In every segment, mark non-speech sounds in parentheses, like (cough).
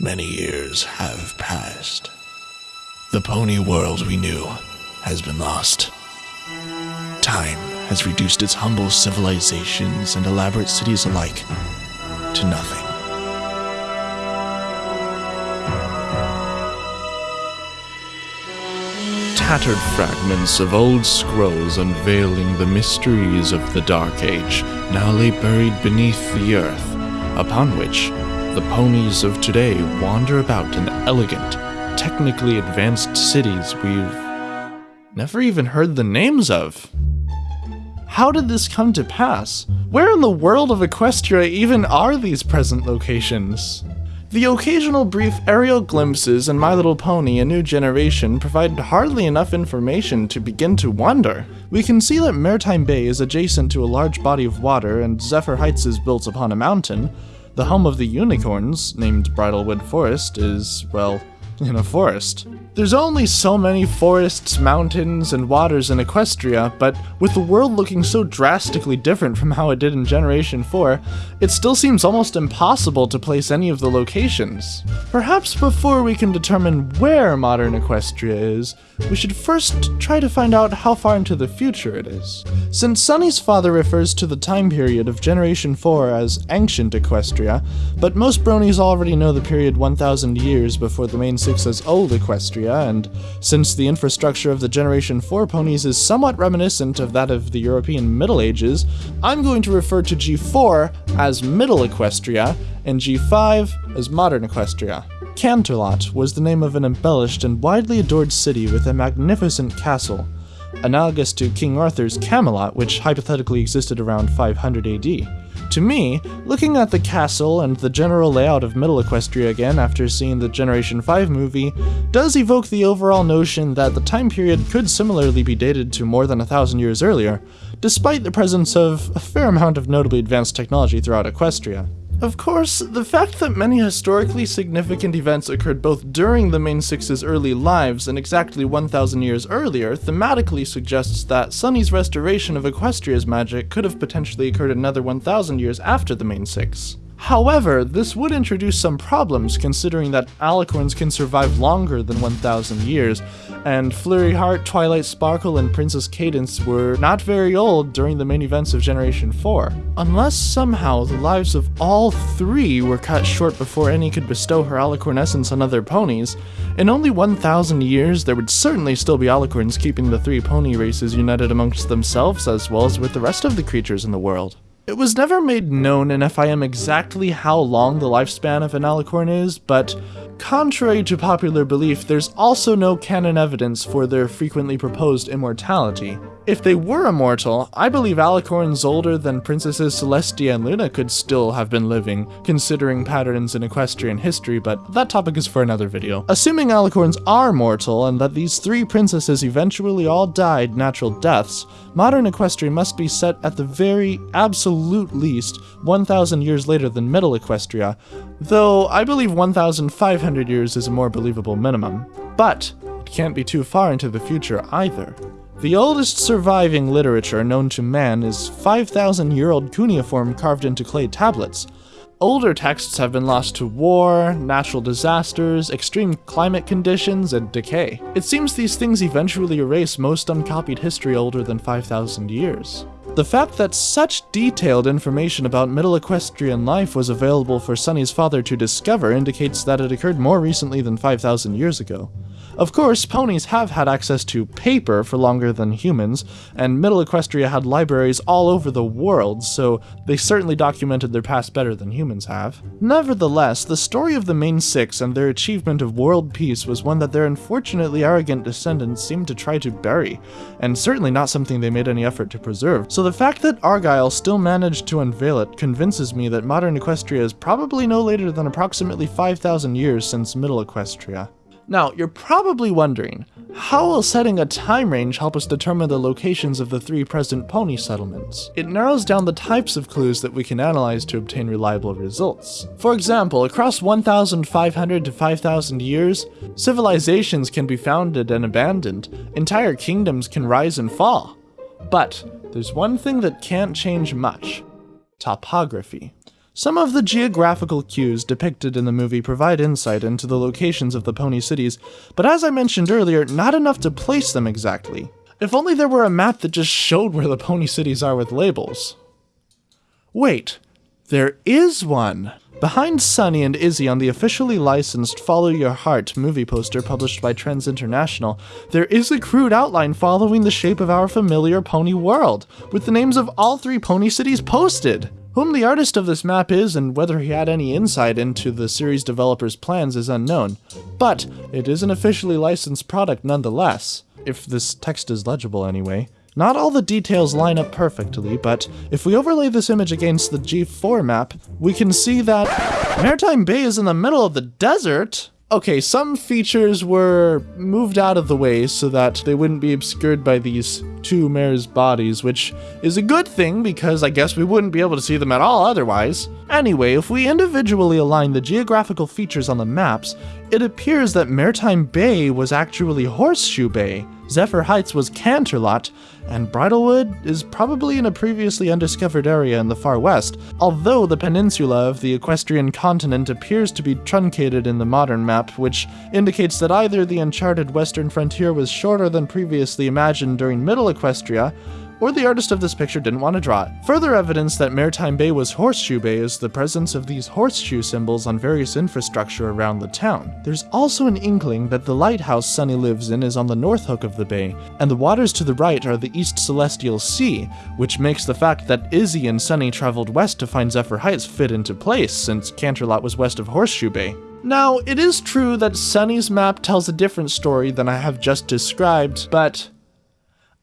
Many years have passed. The pony world we knew has been lost. Time has reduced its humble civilizations and elaborate cities alike to nothing. Tattered fragments of old scrolls unveiling the mysteries of the Dark Age now lay buried beneath the earth, upon which the ponies of today wander about in elegant, technically advanced cities we've never even heard the names of. How did this come to pass? Where in the world of Equestria even are these present locations? The occasional brief aerial glimpses in My Little Pony A New Generation provide hardly enough information to begin to wonder. We can see that Maritime Bay is adjacent to a large body of water and Zephyr Heights is built upon a mountain. The home of the unicorns, named Bridlewood Forest, is, well, (laughs) in a forest. There's only so many forests, mountains, and waters in Equestria, but with the world looking so drastically different from how it did in Generation 4, it still seems almost impossible to place any of the locations. Perhaps before we can determine where modern Equestria is, we should first try to find out how far into the future it is. Since Sunny's father refers to the time period of Generation 4 as Ancient Equestria, but most bronies already know the period 1000 years before the main six as Old Equestria, and since the infrastructure of the Generation 4 ponies is somewhat reminiscent of that of the European Middle Ages, I'm going to refer to G4 as Middle Equestria and G5 as Modern Equestria. Canterlot was the name of an embellished and widely adored city with a magnificent castle, analogous to King Arthur's Camelot, which hypothetically existed around 500 AD. To me, looking at the castle and the general layout of Middle Equestria again after seeing the Generation 5 movie does evoke the overall notion that the time period could similarly be dated to more than a thousand years earlier, despite the presence of a fair amount of notably advanced technology throughout Equestria. Of course, the fact that many historically significant events occurred both during the main six's early lives and exactly 1,000 years earlier thematically suggests that Sunny's restoration of Equestria's magic could have potentially occurred another 1,000 years after the main six. However, this would introduce some problems considering that alicorns can survive longer than 1,000 years, and Flurry Heart, Twilight Sparkle, and Princess Cadance were not very old during the main events of Generation 4. Unless somehow the lives of all three were cut short before any could bestow her alicorn essence on other ponies, in only 1,000 years there would certainly still be alicorns keeping the three pony races united amongst themselves as well as with the rest of the creatures in the world. It was never made known in FIM exactly how long the lifespan of an alicorn is, but contrary to popular belief, there's also no canon evidence for their frequently proposed immortality. If they were immortal, I believe alicorns older than Princesses Celestia and Luna could still have been living, considering patterns in equestrian history, but that topic is for another video. Assuming alicorns are mortal and that these three princesses eventually all died natural deaths, modern Equestria must be set at the very absolute least 1,000 years later than Middle Equestria, though I believe 1,500 years is a more believable minimum. But it can't be too far into the future either. The oldest surviving literature known to man is 5,000 year old cuneiform carved into clay tablets. Older texts have been lost to war, natural disasters, extreme climate conditions, and decay. It seems these things eventually erase most uncopied history older than 5,000 years. The fact that such detailed information about Middle Equestrian life was available for Sunny's father to discover indicates that it occurred more recently than 5,000 years ago. Of course, ponies have had access to paper for longer than humans, and Middle Equestria had libraries all over the world, so they certainly documented their past better than humans have. Nevertheless, the story of the main six and their achievement of world peace was one that their unfortunately arrogant descendants seemed to try to bury, and certainly not something they made any effort to preserve. So the fact that Argyle still managed to unveil it convinces me that modern Equestria is probably no later than approximately 5,000 years since Middle Equestria. Now, you're probably wondering, how will setting a time range help us determine the locations of the three present pony settlements? It narrows down the types of clues that we can analyze to obtain reliable results. For example, across 1,500 to 5,000 years, civilizations can be founded and abandoned, entire kingdoms can rise and fall. But there's one thing that can't change much topography. Some of the geographical cues depicted in the movie provide insight into the locations of the pony cities, but as I mentioned earlier, not enough to place them exactly. If only there were a map that just showed where the pony cities are with labels. Wait, there is one! Behind Sunny and Izzy on the officially licensed Follow Your Heart movie poster published by Trends International, there is a crude outline following the shape of our familiar pony world, with the names of all three pony cities posted! Whom the artist of this map is and whether he had any insight into the series developer's plans is unknown, but it is an officially licensed product nonetheless, if this text is legible anyway. Not all the details line up perfectly, but if we overlay this image against the G4 map, we can see that Maritime Bay is in the middle of the desert. Okay, some features were moved out of the way so that they wouldn't be obscured by these two mares' bodies, which is a good thing because I guess we wouldn't be able to see them at all otherwise. Anyway, if we individually align the geographical features on the maps, it appears that Maritime Bay was actually Horseshoe Bay, Zephyr Heights was Canterlot, and Bridlewood is probably in a previously undiscovered area in the far west, although the peninsula of the equestrian continent appears to be truncated in the modern map, which indicates that either the uncharted western frontier was shorter than previously imagined during Middle Equestria, or the artist of this picture didn't want to draw it. Further evidence that Maritime Bay was Horseshoe Bay is the presence of these horseshoe symbols on various infrastructure around the town. There's also an inkling that the lighthouse Sunny lives in is on the north hook of the bay, and the waters to the right are the East Celestial Sea, which makes the fact that Izzy and Sunny traveled west to find Zephyr Heights fit into place, since Canterlot was west of Horseshoe Bay. Now, it is true that Sunny's map tells a different story than I have just described, but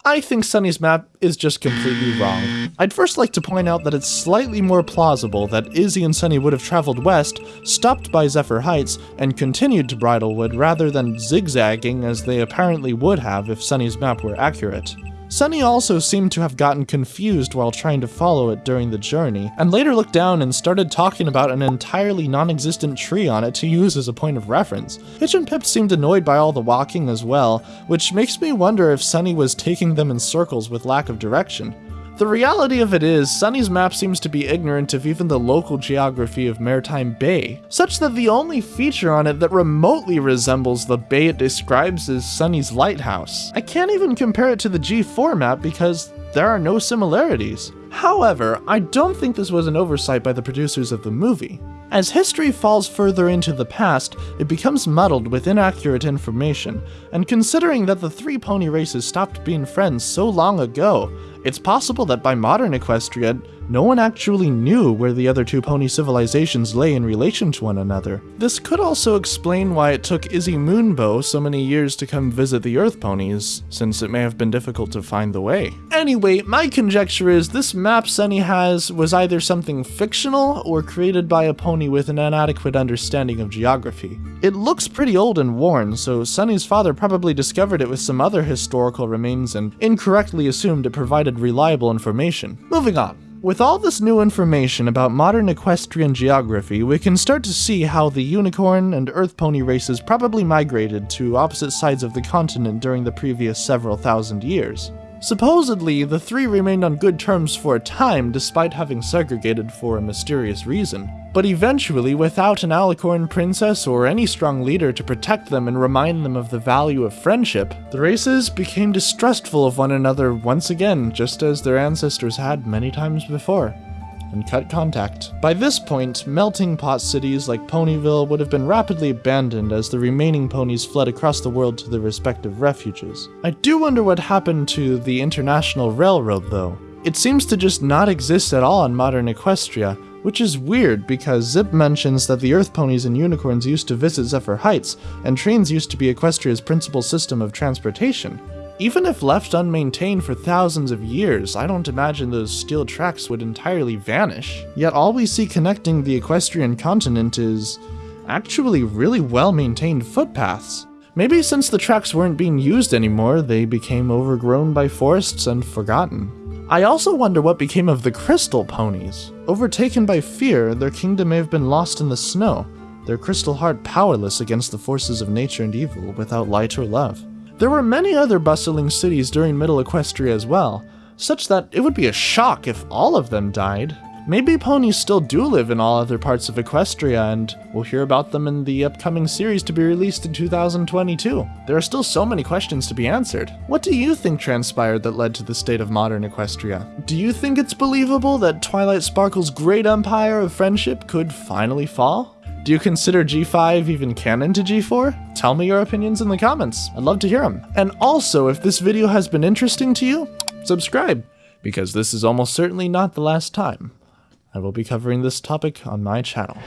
I think Sunny's map is just completely wrong. I'd first like to point out that it's slightly more plausible that Izzy and Sunny would have traveled west, stopped by Zephyr Heights, and continued to Bridlewood rather than zigzagging as they apparently would have if Sunny's map were accurate. Sunny also seemed to have gotten confused while trying to follow it during the journey, and later looked down and started talking about an entirely non-existent tree on it to use as a point of reference. Hitch and Pipp seemed annoyed by all the walking as well, which makes me wonder if Sunny was taking them in circles with lack of direction. The reality of it is, Sunny's map seems to be ignorant of even the local geography of Maritime Bay, such that the only feature on it that remotely resembles the bay it describes is Sunny's lighthouse. I can't even compare it to the G4 map because there are no similarities. However, I don't think this was an oversight by the producers of the movie. As history falls further into the past, it becomes muddled with inaccurate information, and considering that the three pony races stopped being friends so long ago, it's possible that by modern Equestria, no one actually knew where the other two pony civilizations lay in relation to one another. This could also explain why it took Izzy Moonbow so many years to come visit the Earth ponies, since it may have been difficult to find the way. Anyway, my conjecture is this map Sunny has was either something fictional or created by a pony with an inadequate understanding of geography. It looks pretty old and worn, so Sunny's father probably discovered it with some other historical remains and incorrectly assumed it provided reliable information. Moving on. With all this new information about modern equestrian geography, we can start to see how the unicorn and earth pony races probably migrated to opposite sides of the continent during the previous several thousand years. Supposedly, the three remained on good terms for a time despite having segregated for a mysterious reason. But eventually, without an alicorn princess or any strong leader to protect them and remind them of the value of friendship, the races became distrustful of one another once again, just as their ancestors had many times before and cut contact. By this point, melting pot cities like Ponyville would have been rapidly abandoned as the remaining ponies fled across the world to their respective refuges. I do wonder what happened to the International Railroad though. It seems to just not exist at all in modern Equestria, which is weird because Zipp mentions that the Earth ponies and unicorns used to visit Zephyr Heights, and trains used to be Equestria's principal system of transportation. Even if left unmaintained for thousands of years, I don't imagine those steel tracks would entirely vanish. Yet all we see connecting the equestrian continent is actually really well maintained footpaths. Maybe since the tracks weren't being used anymore, they became overgrown by forests and forgotten. I also wonder what became of the crystal ponies. Overtaken by fear, their kingdom may have been lost in the snow, their crystal heart powerless against the forces of nature and evil without light or love. There were many other bustling cities during Middle Equestria as well, such that it would be a shock if all of them died. Maybe ponies still do live in all other parts of Equestria, and we'll hear about them in the upcoming series to be released in 2022. There are still so many questions to be answered. What do you think transpired that led to the state of modern Equestria? Do you think it's believable that Twilight Sparkle's great empire of friendship could finally fall? Do you consider G5 even canon to G4? Tell me your opinions in the comments. I'd love to hear them. And also, if this video has been interesting to you, subscribe, because this is almost certainly not the last time I will be covering this topic on my channel.